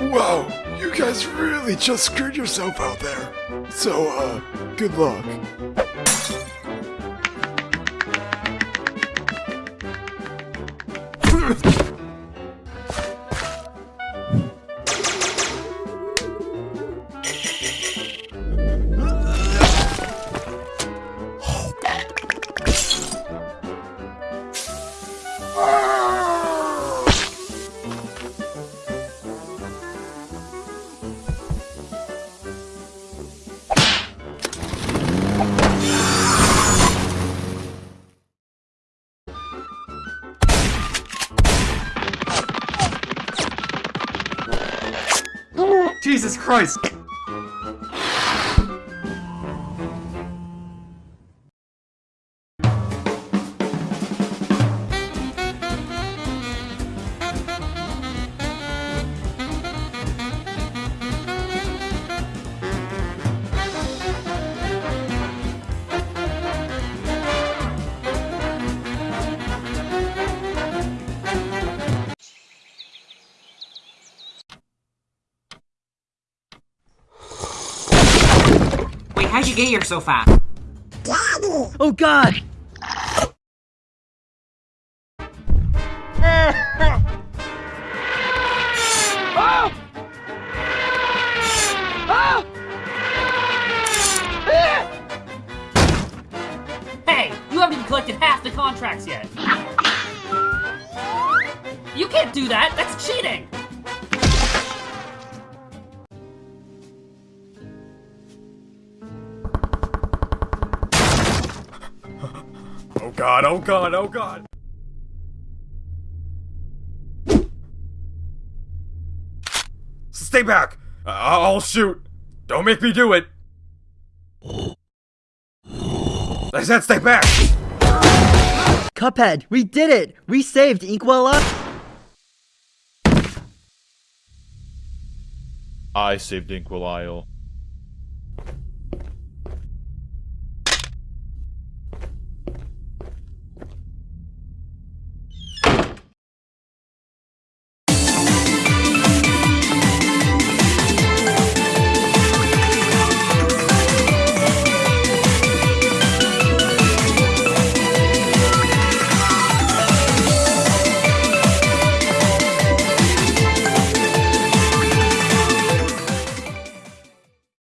Wow, you guys really just screwed yourself out there. So, uh, good luck. Jesus Christ! How'd you get here so fast? Oh god! Hey, you haven't even collected half the contracts yet. You can't do that. That's cheating. Oh god, oh god, oh god. Stay back! Uh, I- I'll shoot! Don't make me do it! I said stay back! Cuphead, we did it! We saved Inkwell up! I saved Inkwell Isle.